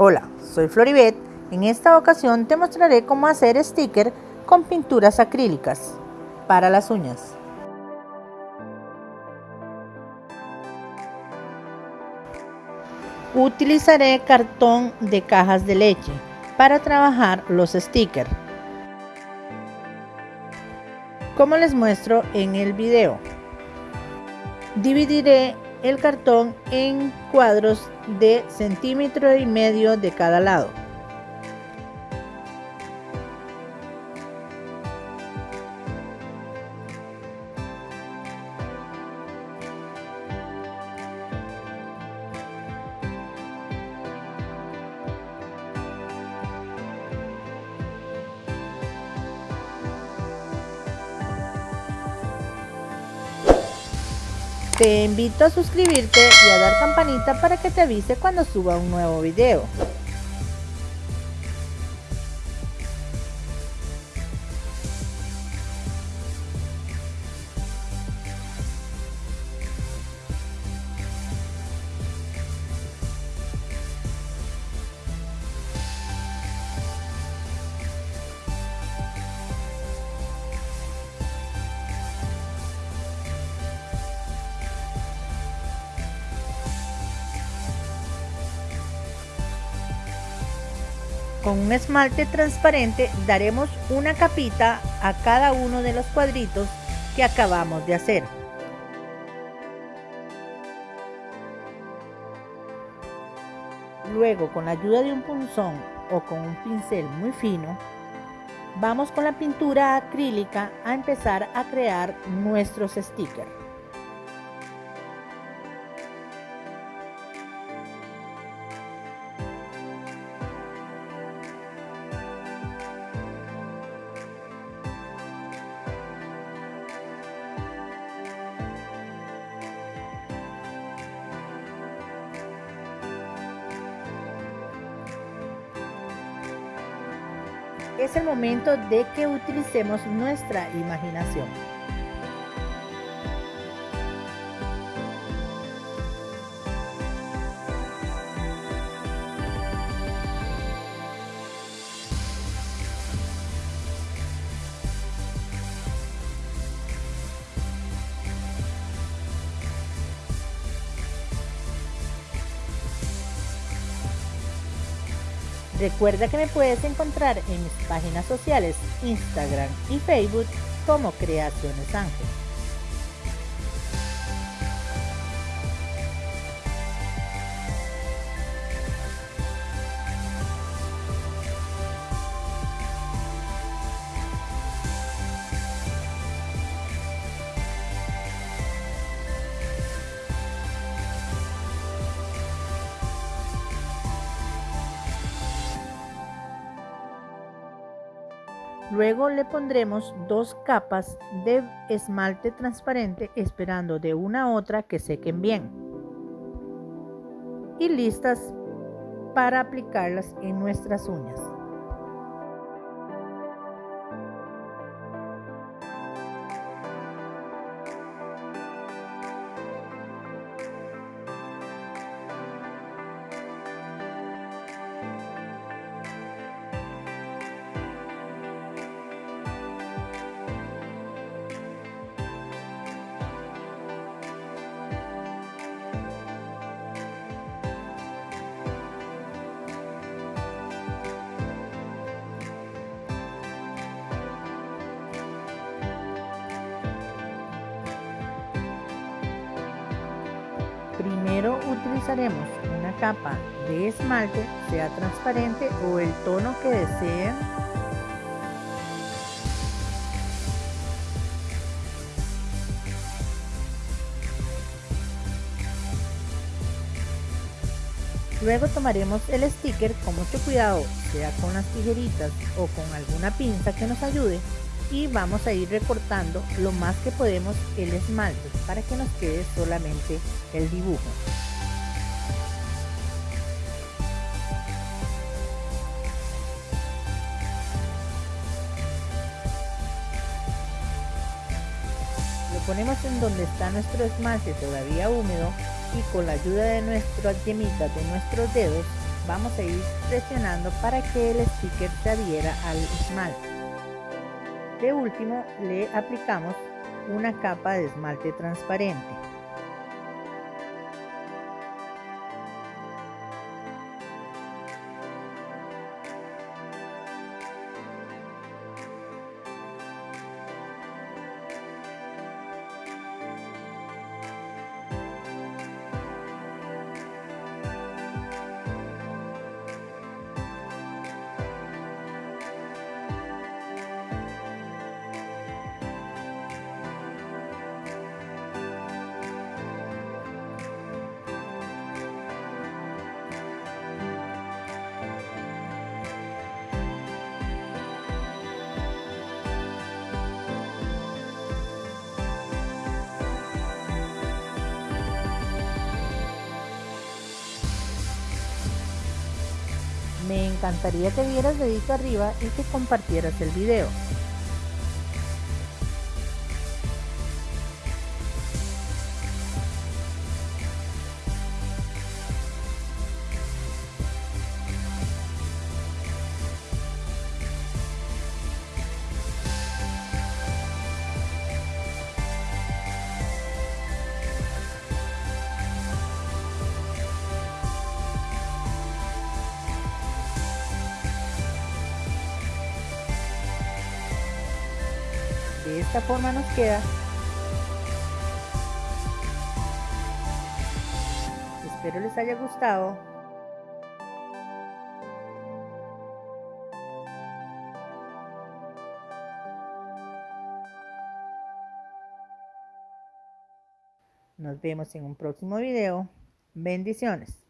Hola, soy Floribet. En esta ocasión te mostraré cómo hacer sticker con pinturas acrílicas para las uñas. Utilizaré cartón de cajas de leche para trabajar los stickers. Como les muestro en el video. Dividiré el cartón en cuadros de centímetro y medio de cada lado. Te invito a suscribirte y a dar campanita para que te avise cuando suba un nuevo video. Con un esmalte transparente daremos una capita a cada uno de los cuadritos que acabamos de hacer. Luego con la ayuda de un punzón o con un pincel muy fino, vamos con la pintura acrílica a empezar a crear nuestros stickers. Es el momento de que utilicemos nuestra imaginación. Recuerda que me puedes encontrar en mis páginas sociales Instagram y Facebook como Creaciones Ángel. Luego le pondremos dos capas de esmalte transparente esperando de una a otra que sequen bien. Y listas para aplicarlas en nuestras uñas. Utilizaremos una capa de esmalte, sea transparente o el tono que deseen. Luego tomaremos el sticker con mucho cuidado, sea con las tijeritas o con alguna pinza que nos ayude y vamos a ir recortando lo más que podemos el esmalte para que nos quede solamente el dibujo. Ponemos en donde está nuestro esmalte todavía húmedo y con la ayuda de nuestras yemitas de nuestros dedos vamos a ir presionando para que el sticker se adhiera al esmalte. De último le aplicamos una capa de esmalte transparente. Me encantaría que dieras dedito arriba y que compartieras el video. De esta forma nos queda. Espero les haya gustado. Nos vemos en un próximo video. Bendiciones